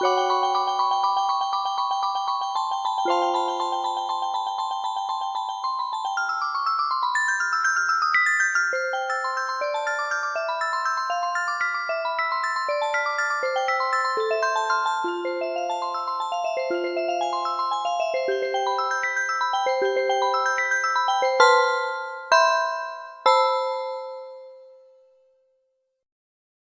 you